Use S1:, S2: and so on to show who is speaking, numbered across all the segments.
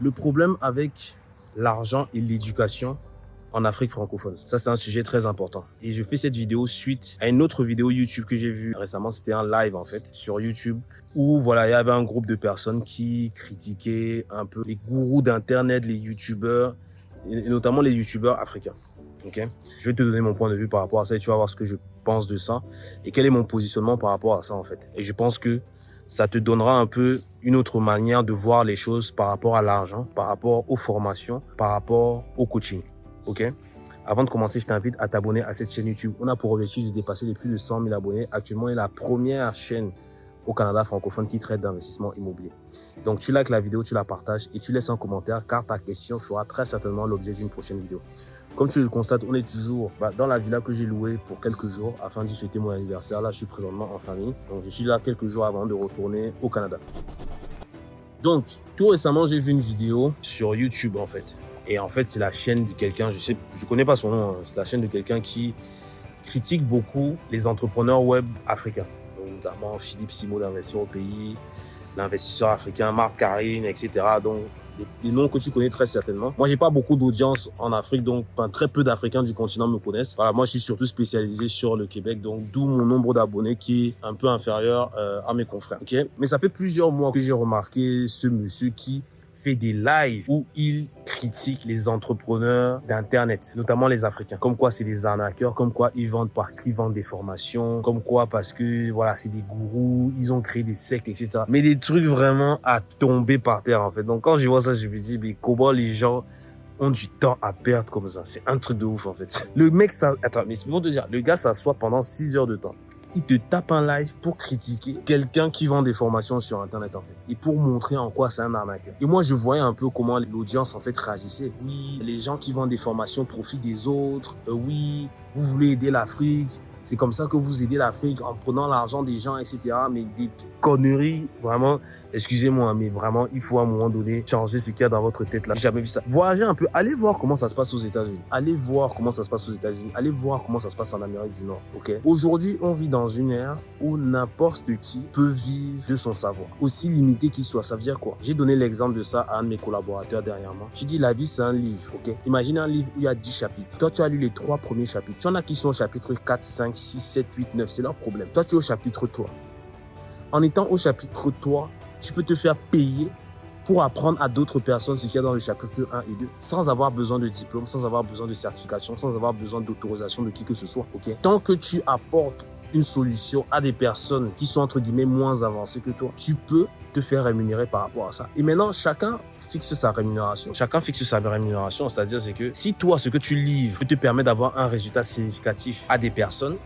S1: Le problème avec l'argent et l'éducation en Afrique francophone. Ça, c'est un sujet très important. Et je fais cette vidéo suite à une autre vidéo YouTube que j'ai vue récemment. C'était un live, en fait, sur YouTube, où, voilà, il y avait un groupe de personnes qui critiquaient un peu les gourous d'Internet, les YouTubeurs, et notamment les YouTubeurs africains. Ok? Je vais te donner mon point de vue par rapport à ça et tu vas voir ce que je pense de ça et quel est mon positionnement par rapport à ça, en fait. Et je pense que ça te donnera un peu une autre manière de voir les choses par rapport à l'argent, par rapport aux formations, par rapport au coaching. OK? Avant de commencer, je t'invite à t'abonner à cette chaîne YouTube. On a pour objectif de dépasser les plus de 100 000 abonnés. Actuellement, est la première chaîne au Canada francophone qui traite d'investissement immobilier. Donc, tu likes la vidéo, tu la partages et tu laisses un commentaire car ta question fera très certainement l'objet d'une prochaine vidéo. Comme tu le constates, on est toujours bah, dans la villa que j'ai louée pour quelques jours afin d'y fêter mon anniversaire. Là, je suis présentement en famille. Donc, je suis là quelques jours avant de retourner au Canada. Donc, tout récemment, j'ai vu une vidéo sur YouTube, en fait. Et en fait, c'est la chaîne de quelqu'un, je sais, je connais pas son nom, hein. c'est la chaîne de quelqu'un qui critique beaucoup les entrepreneurs web africains. notamment Philippe Simo d'Investir au pays, l'investisseur africain, Marc Karine, etc. Donc, des, noms que tu connais très certainement. Moi, j'ai pas beaucoup d'audience en Afrique, donc très peu d'Africains du continent me connaissent. Voilà, moi, je suis surtout spécialisé sur le Québec, donc d'où mon nombre d'abonnés qui est un peu inférieur euh, à mes confrères. Mais ça fait plusieurs mois que j'ai remarqué ce monsieur qui fait des lives où il critique les entrepreneurs d'Internet, notamment les Africains. Comme quoi, c'est des arnaqueurs, comme quoi ils vendent parce qu'ils vendent des formations, comme quoi parce que, voilà, c'est des gourous, ils ont créé des sectes, etc. Mais des trucs vraiment à tomber par terre, en fait. Donc, quand je vois ça, je me dis, mais comment les gens ont du temps à perdre comme ça? C'est un truc de ouf, en fait. Le mec, ça, attends, mais c'est pour te dire, le gars s'assoit pendant 6 heures de temps il te tape un live pour critiquer quelqu'un qui vend des formations sur Internet, en fait. Et pour montrer en quoi c'est un arnaqueur. Et moi, je voyais un peu comment l'audience, en fait, réagissait. Oui, les gens qui vendent des formations profitent des autres. Euh, oui, vous voulez aider l'Afrique. C'est comme ça que vous aidez l'Afrique en prenant l'argent des gens, etc. Mais des conneries, vraiment, excusez-moi, mais vraiment, il faut à un moment donné changer ce qu'il y a dans votre tête là. J'ai jamais vu ça. Voyagez un peu, allez voir comment ça se passe aux États-Unis. Allez voir comment ça se passe aux États-Unis. Allez voir comment ça se passe en Amérique du Nord. Ok? Aujourd'hui, on vit dans une ère où n'importe qui peut vivre de son savoir, aussi limité qu'il soit. Ça veut dire quoi? J'ai donné l'exemple de ça à un de mes collaborateurs derrière moi. J'ai dit la vie c'est un livre. Ok? Imagine un livre où il y a 10 chapitres. Toi, tu as lu les trois premiers chapitres. Tu en as qui sont au chapitre 4, 5, 6, 7, 8, 9. C'est leur problème. Toi, tu es au chapitre 3. En étant au chapitre 3, tu peux te faire payer pour apprendre à d'autres personnes ce qu'il y a dans le chapitre 1 et 2 sans avoir besoin de diplôme, sans avoir besoin de certification, sans avoir besoin d'autorisation de qui que ce soit. Tant que tu apportes une solution à des personnes qui sont entre guillemets moins avancées que toi, tu peux te faire rémunérer par rapport à ça. Et maintenant, chacun fixe sa rémunération. Chacun fixe sa rémunération, c'est-à-dire c'est que si toi, ce que tu livres te permettre d'avoir un résultat significatif à des personnes,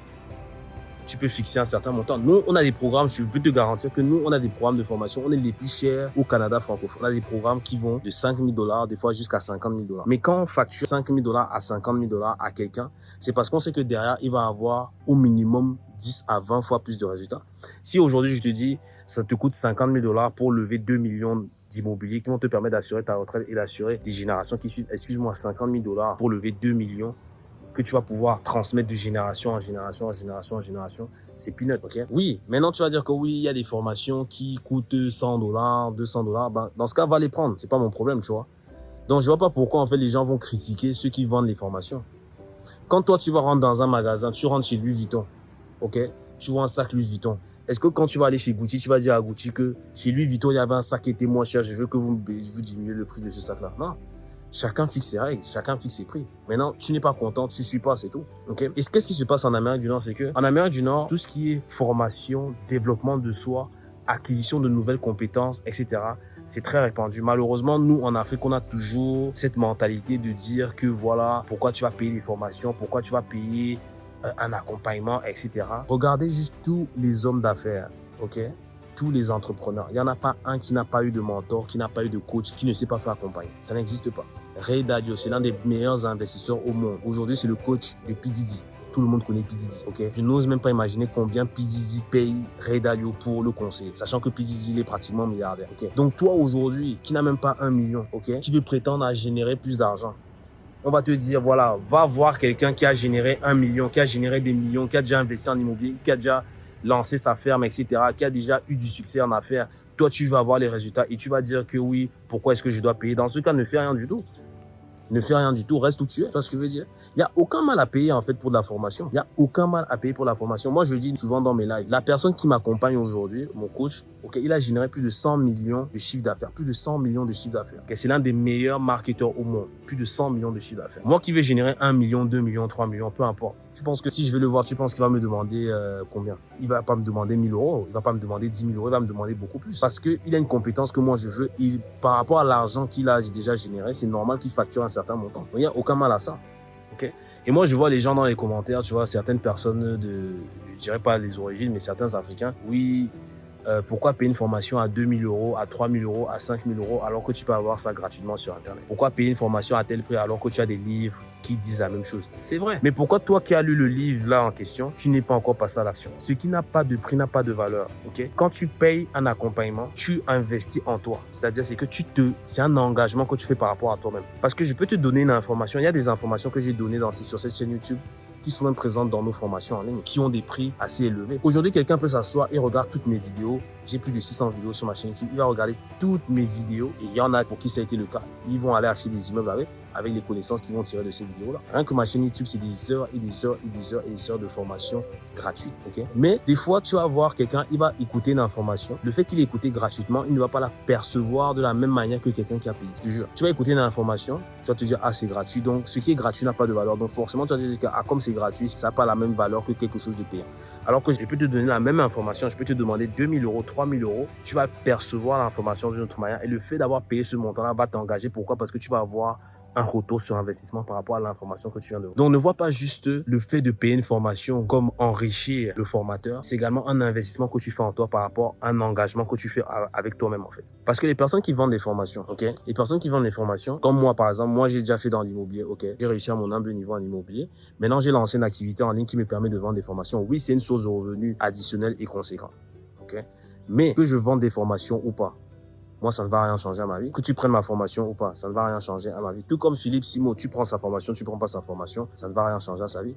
S1: tu peux fixer un certain montant. Nous, on a des programmes, je peux te garantir que nous, on a des programmes de formation. On est les plus chers au Canada francophone. On a des programmes qui vont de 5 000 dollars, des fois jusqu'à 50 000 dollars. Mais quand on facture 5 000 dollars à 50 000 dollars à quelqu'un, c'est parce qu'on sait que derrière, il va avoir au minimum 10 à 20 fois plus de résultats. Si aujourd'hui, je te dis, ça te coûte 50 000 dollars pour lever 2 millions d'immobilier qui vont te permettre d'assurer ta retraite et d'assurer des générations qui suivent, excuse-moi, 50 000 dollars pour lever 2 millions que tu vas pouvoir transmettre de génération en génération, en génération, en génération, c'est peanut, ok? Oui, maintenant tu vas dire que oui, il y a des formations qui coûtent 100 dollars, 200 dollars. Ben, dans ce cas, va les prendre. C'est pas mon problème, tu vois. Donc, je vois pas pourquoi, en fait, les gens vont critiquer ceux qui vendent les formations. Quand toi, tu vas rentrer dans un magasin, tu rentres chez Louis Vuitton, ok? Tu vois un sac Louis Vuitton. Est-ce que quand tu vas aller chez Gucci, tu vas dire à Gucci que chez Louis Vuitton, il y avait un sac qui était moins cher, je veux que vous, vous diminuez le prix de ce sac-là Non. Chacun fixe ses règles, chacun fixe ses prix. Maintenant, tu n'es pas content, tu suis pas, c'est tout. Ok? Et qu'est-ce qui se passe en Amérique du Nord, c'est que en Amérique du Nord, tout ce qui est formation, développement de soi, acquisition de nouvelles compétences, etc. C'est très répandu. Malheureusement, nous, en Afrique, on a toujours cette mentalité de dire que voilà, pourquoi tu vas payer des formations, pourquoi tu vas payer euh, un accompagnement, etc. Regardez juste tous les hommes d'affaires, ok? Tous les entrepreneurs. Il n'y en a pas un qui n'a pas eu de mentor, qui n'a pas eu de coach, qui ne sait pas faire accompagner. Ça n'existe pas. Ray Dalio, c'est l'un des meilleurs investisseurs au monde. Aujourd'hui, c'est le coach de P. Tout le monde connaît P. ok? Je n'ose même pas imaginer combien P. paye Ray Dalio pour le conseil, sachant que P. il est pratiquement milliardaire, ok? Donc toi, aujourd'hui, qui n'a même pas un million, ok? Qui veut prétendre à générer plus d'argent? On va te dire, voilà, va voir quelqu'un qui a généré un million, qui a généré des millions, qui a déjà investi en immobilier, qui a déjà lancé sa ferme, etc., qui a déjà eu du succès en affaires, toi, tu vas avoir les résultats et tu vas dire que oui, pourquoi est-ce que je dois payer? Dans ce cas, ne fais rien du tout ne fais rien du tout, reste où tu es. Tu vois ce que je veux dire? Il n'y a aucun mal à payer en fait pour de la formation. Il n'y a aucun mal à payer pour la formation. Moi, je le dis souvent dans mes lives. La personne qui m'accompagne aujourd'hui, mon coach, il a généré plus de 100 millions de chiffres d'affaires. Plus de 100 millions de chiffres d'affaires. Okay, c'est l'un des meilleurs marketeurs au monde. Plus de 100 millions de chiffres d'affaires. Moi qui vais générer 1 million, 2 millions, 3 millions, peu importe. Tu penses que si je vais le voir, tu penses qu'il va me demander euh, combien? Il va pas me demander 1000 euros, il va pas me demander 10 000 euros, il va me demander beaucoup plus. Parce qu'il a une compétence que moi je veux. Il, par rapport à l'argent qu'il a déjà généré, c'est normal qu'il facture un certain montant. Il n'y a aucun mal à ça. ok et moi, je vois les gens dans les commentaires, tu vois, certaines personnes de, je dirais pas les origines, mais certains Africains, oui, euh, pourquoi payer une formation à 2000 euros, à 3000 euros, à 5000 euros, alors que tu peux avoir ça gratuitement sur Internet? Pourquoi payer une formation à tel prix alors que tu as des livres qui disent la même chose C'est vrai. Mais pourquoi toi qui as lu le livre là en question, tu n'es pas encore passé à l'action? Ce qui n'a pas de prix n'a pas de valeur. ok? Quand tu payes un accompagnement, tu investis en toi. C'est-à-dire c'est que tu te, c'est un engagement que tu fais par rapport à toi-même. Parce que je peux te donner une information. Il y a des informations que j'ai données dans, sur cette chaîne YouTube sont même présentes dans nos formations en ligne, qui ont des prix assez élevés. Aujourd'hui, quelqu'un peut s'asseoir et regarder toutes mes vidéos. J'ai plus de 600 vidéos sur ma chaîne YouTube. Il va regarder toutes mes vidéos et il y en a pour qui ça a été le cas. Ils vont aller acheter des immeubles avec avec les connaissances qu'ils vont tirer de ces vidéos-là. Rien que ma chaîne YouTube, c'est des heures et des heures et des heures et des heures de formation gratuite, ok? Mais des fois, tu vas voir quelqu'un, il va écouter une information. Le fait qu'il écouté gratuitement, il ne va pas la percevoir de la même manière que quelqu'un qui a payé. Je jure. Tu vas écouter une information, tu vas te dire, ah, c'est gratuit. Donc, ce qui est gratuit n'a pas de valeur. Donc, forcément, tu vas te dire, ah, comme c'est gratuit, ça n'a pas la même valeur que quelque chose de payant. Alors que je peux te donner la même information, je peux te demander 2000 euros, 3000 euros, tu vas percevoir l'information d'une autre manière. Et le fait d'avoir payé ce montant-là va t'engager. Pourquoi? Parce que tu vas avoir un retour sur investissement par rapport à l'information que tu viens de Donc, ne vois pas juste le fait de payer une formation comme enrichir le formateur. C'est également un investissement que tu fais en toi par rapport à un engagement que tu fais avec toi-même, en fait. Parce que les personnes qui vendent des formations, ok, les personnes qui vendent des formations, comme moi, par exemple, moi, j'ai déjà fait dans l'immobilier, ok, j'ai réussi à mon humble niveau en immobilier. Maintenant, j'ai lancé une activité en ligne qui me permet de vendre des formations. Oui, c'est une source de revenus additionnelle et conséquente, ok. Mais que je vende des formations ou pas, moi, ça ne va rien changer à ma vie. Que tu prennes ma formation ou pas, ça ne va rien changer à ma vie. Tout comme Philippe Simo, tu prends sa formation, tu prends pas sa formation, ça ne va rien changer à sa vie.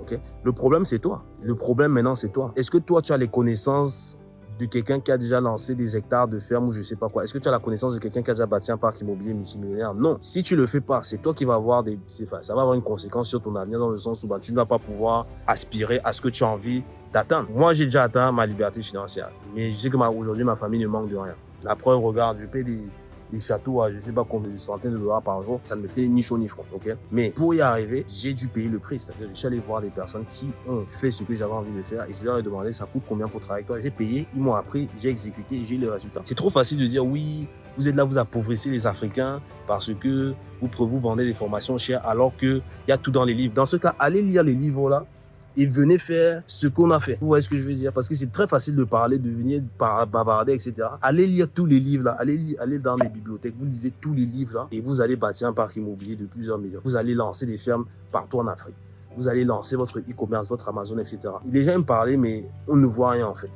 S1: Ok? Le problème, c'est toi. Le problème maintenant, c'est toi. Est-ce que toi, tu as les connaissances de quelqu'un qui a déjà lancé des hectares de ferme ou je sais pas quoi? Est-ce que tu as la connaissance de quelqu'un qui a déjà bâti un parc immobilier multimillionnaire? Non. Si tu le fais pas, c'est toi qui vas avoir des, ça va avoir une conséquence sur ton avenir dans le sens où bah, tu ne vas pas pouvoir aspirer à ce que tu as envie d'atteindre. Moi, j'ai déjà atteint ma liberté financière, mais je sais que aujourd'hui, ma famille ne manque de rien. La preuve, regarde, je paye des, châteaux à je sais pas combien de centaines de dollars par jour, ça ne me fait ni chaud ni froid, ok? Mais pour y arriver, j'ai dû payer le prix, c'est-à-dire je suis allé voir des personnes qui ont fait ce que j'avais envie de faire et je leur ai demandé ça coûte combien pour travailler avec toi? J'ai payé, ils m'ont appris, j'ai exécuté et j'ai le résultat. C'est trop facile de dire oui, vous êtes là, vous appauvrissez les Africains parce que vous, vous vendez des formations chères alors qu'il y a tout dans les livres. Dans ce cas, allez lire les livres là et venez faire ce qu'on a fait. Vous voyez ce que je veux dire? Parce que c'est très facile de parler, de venir bavarder, etc. Allez lire tous les livres là, allez, allez dans les bibliothèques, vous lisez tous les livres là et vous allez bâtir un parc immobilier de plusieurs millions. Vous allez lancer des fermes partout en Afrique. Vous allez lancer votre e-commerce, votre Amazon, etc. Les gens me parlent, mais on ne voit rien en fait.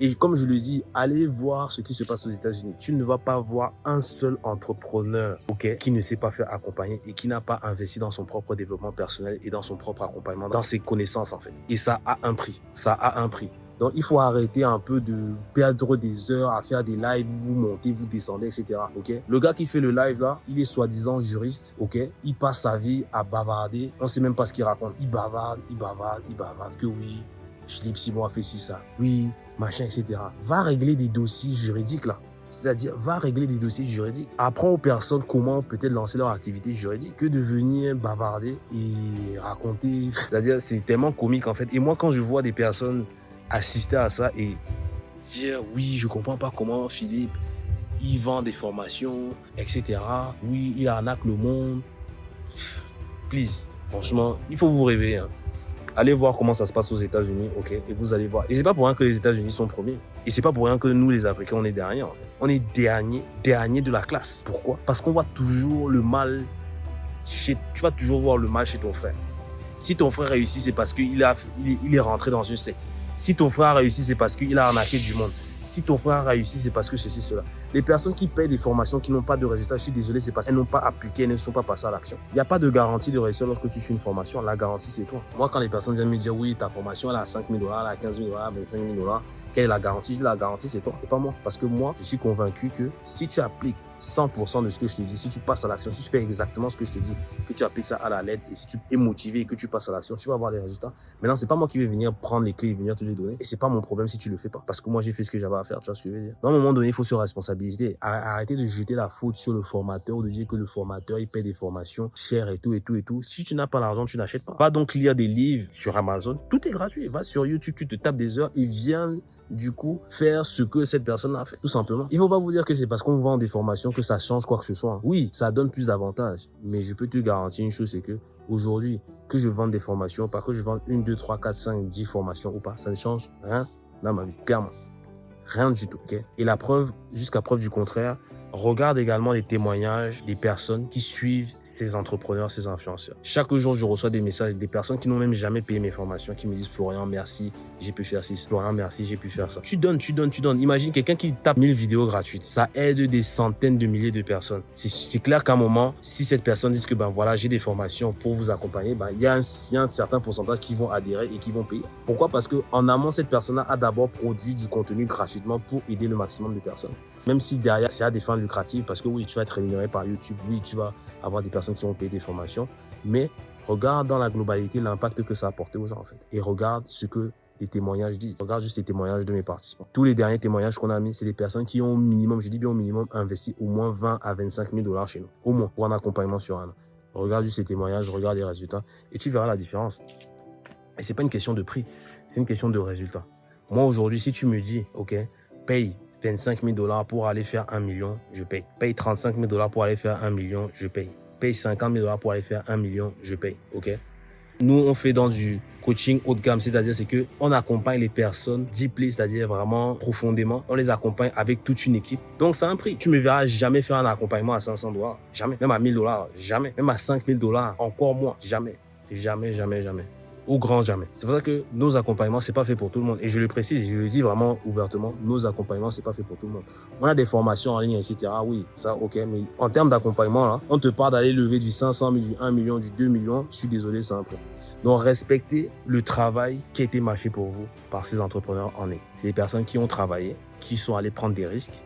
S1: Et comme je le dis, allez voir ce qui se passe aux États-Unis. Tu ne vas pas voir un seul entrepreneur ok, qui ne sait pas faire accompagner et qui n'a pas investi dans son propre développement personnel et dans son propre accompagnement, dans ses connaissances en fait. Et ça a un prix. Ça a un prix. Donc, il faut arrêter un peu de perdre des heures à faire des lives, vous montez, vous descendez, etc. Ok? Le gars qui fait le live là, il est soi-disant juriste, ok? Il passe sa vie à bavarder. On sait même pas ce qu'il raconte. Il bavarde, il bavarde, il bavarde que oui, Philippe Simon a fait ci, ça. Oui, machin, etc. Va régler des dossiers juridiques là. C'est-à-dire, va régler des dossiers juridiques. Apprends aux personnes comment peut-être lancer leur activité juridique que de venir bavarder et raconter. C'est-à-dire, c'est tellement comique en fait. Et moi, quand je vois des personnes assister à ça et dire, oui, je comprends pas comment Philippe, il vend des formations, etc. Oui, il arnaque le monde. Please, franchement, il faut vous réveiller. Hein. Allez voir comment ça se passe aux États-Unis, ok Et vous allez voir. Et c'est pas pour rien que les États-Unis sont premiers. Et c'est pas pour rien que nous, les Africains, on est derniers. En fait. On est dernier, dernier de la classe. Pourquoi? Parce qu'on voit toujours le mal chez. Tu vas toujours voir le mal chez ton frère. Si ton frère réussit, c'est parce qu'il a, il est rentré dans une secte. Si ton frère a réussi, c'est parce qu'il a arnaqué du monde. Si ton frère a réussi, c'est parce que ceci, cela. Les personnes qui payent des formations qui n'ont pas de résultats, je suis désolé, c'est parce qu'elles n'ont pas appliqué, elles ne sont pas passées à l'action. Il n'y a pas de garantie de réussir lorsque tu fais une formation. La garantie, c'est toi. Moi, quand les personnes viennent me dire, oui, ta formation, elle a 5 000 dollars, elle a 15 000 dollars, 25 000 dollars, Quelle est la garantie? La garantie, c'est toi, et pas moi. Parce que moi, je suis convaincu que si tu appliques 100% de ce que je te dis, si tu passes à l'action, si tu fais exactement ce que je te dis, que tu appliques ça à la lettre, et si tu es motivé et que tu passes à l'action, tu vas avoir les résultats. Maintenant, c'est pas moi qui vais venir prendre les clés et venir te les donner. Et c'est pas mon problème si tu le fais pas. Parce que moi, j'ai fait ce que j'avais à faire, tu vois ce que je veux dire. Dans un moment donné, il faut se responsabiliser. Arrêtez de jeter la faute sur le formateur ou de dire que le formateur, il paie des formations chères et tout, et tout, et tout. Si tu n'as pas l'argent, tu n'achètes pas. Va donc lire des livres sur Amazon. Tout est gratuit. Va sur YouTube, tu te tapes des heures et viens du coup, faire ce que cette personne a fait, tout simplement. Il faut pas vous dire que c'est parce qu'on vend des formations que ça change quoi que ce soit. Oui, ça donne plus d'avantages, mais je peux te garantir une chose, c'est que aujourd'hui, que je vende des formations, pas que je vende une, deux, trois, quatre, cinq, dix formations ou pas, ça ne change rien dans ma vie, clairement. Rien du tout, ok? Et la preuve, jusqu'à preuve du contraire, Regarde également les témoignages des personnes qui suivent ces entrepreneurs, ces influenceurs. Chaque jour, je reçois des messages des personnes qui n'ont même jamais payé mes formations, qui me disent Florian, merci, j'ai pu faire ci. Florian, merci, j'ai pu faire ça. Tu donnes, tu donnes, tu donnes. Imagine quelqu'un qui tape 1000 vidéos gratuites. Ça aide des centaines de milliers de personnes. C'est clair qu'à un moment, si cette personne dit que ben voilà, j'ai des formations pour vous accompagner, ben il y, a un, y a un certain pourcentage qui vont adhérer et qui vont payer. Pourquoi? Parce que en amont, cette personne a d'abord produit du contenu gratuitement pour aider le maximum de personnes. Même si derrière, c'est à des fins lucrative parce que oui, tu vas être rémunéré par YouTube, oui, tu vas avoir des personnes qui vont payer des formations, mais regarde dans la globalité l'impact que ça a apporté aux gens en fait. Et regarde ce que les témoignages disent. Regarde juste les témoignages de mes participants. Tous les derniers témoignages qu'on a mis, c'est des personnes qui ont au minimum, je dis bien au minimum, investi au moins 20 à 25 000 dollars chez nous. Au moins, pour un accompagnement sur un an. Regarde juste les témoignages, regarde les résultats et tu verras la différence. Et c'est pas une question de prix, c'est une question de résultat. Moi, aujourd'hui, si tu me dis, OK, paye 25 000 dollars pour aller faire un million, je paye. Paye 35 000 dollars pour aller faire un million, je paye. Paye 50 000 dollars pour aller faire un million, je paye. OK? Nous, on fait dans du coaching haut de gamme, c'est-à-dire c'est que on accompagne les personnes deeply, c'est-à-dire vraiment profondément. On les accompagne avec toute une équipe. Donc, c'est un prix. Tu me verras jamais faire un accompagnement à 500 dollars. Jamais. Même à 1000 dollars. Jamais. Même à 5000 dollars. Encore moins. Jamais. Jamais, jamais, jamais au grand jamais. C'est pour ça que nos accompagnements, c'est pas fait pour tout le monde. Et je le précise, je le dis vraiment ouvertement, nos accompagnements, c'est pas fait pour tout le monde. On a des formations en ligne, etc. Oui, ça, ok. Mais en termes d'accompagnement, là, on te parle d'aller lever du 500 000, du 1 million, du 2 millions. Je suis désolé, c'est un peu. Donc, respectez le travail qui a été marché pour vous par ces entrepreneurs en ligne. C'est des personnes qui ont travaillé, qui sont allées prendre des risques,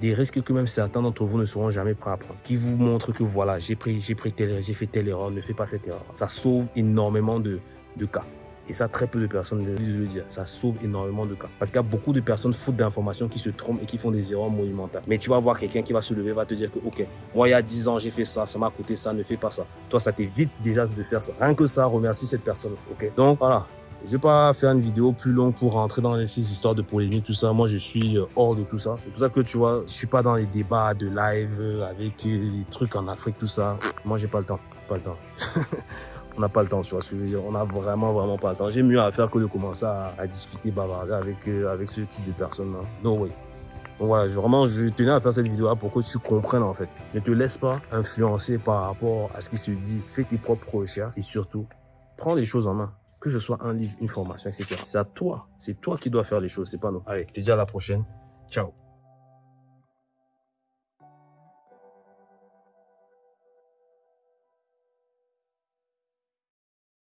S1: des risques que même certains d'entre vous ne seront jamais prêts à prendre, qui vous montrent que voilà, j'ai pris, j'ai j'ai fait telle erreur, ne fais pas cette erreur. Ça sauve énormément de, de cas. Et ça, très peu de personnes le, le dire. Ça sauve énormément de cas. Parce qu'il y a beaucoup de personnes fautes d'informations qui se trompent et qui font des erreurs monumentales. Mais tu vas voir quelqu'un qui va se lever, va te dire que, OK, moi, il y a 10 ans, j'ai fait ça, ça m'a coûté ça, ne fais pas ça. Toi, ça t'évite déjà de faire ça. Rien que ça, remercie cette personne. OK? Donc, voilà. Je vais pas faire une vidéo plus longue pour rentrer dans ces histoires de polémique, tout ça. Moi, je suis euh, hors de tout ça. C'est pour ça que tu vois, je suis pas dans les débats de live euh, avec euh, les trucs en Afrique, tout ça. Moi, j'ai pas le temps. Pas le temps. on n'a pas le temps, tu vois ce que je veux dire. On a vraiment, vraiment pas le temps. J'ai mieux à faire que de commencer à, discuter, bavarder avec, avec ce type de personnes. Hein. Non, oui. Donc voilà, vraiment, je tenais à faire cette vidéo-là pour que tu comprennes en fait. Ne te laisse pas influencer par rapport à ce qui se dit. Fais tes propres recherches et surtout, prends les choses en main que ce soit un livre, une formation, etc. C'est à toi. C'est toi qui dois faire les choses, c'est pas nous. Allez, je te dis à la prochaine. Ciao.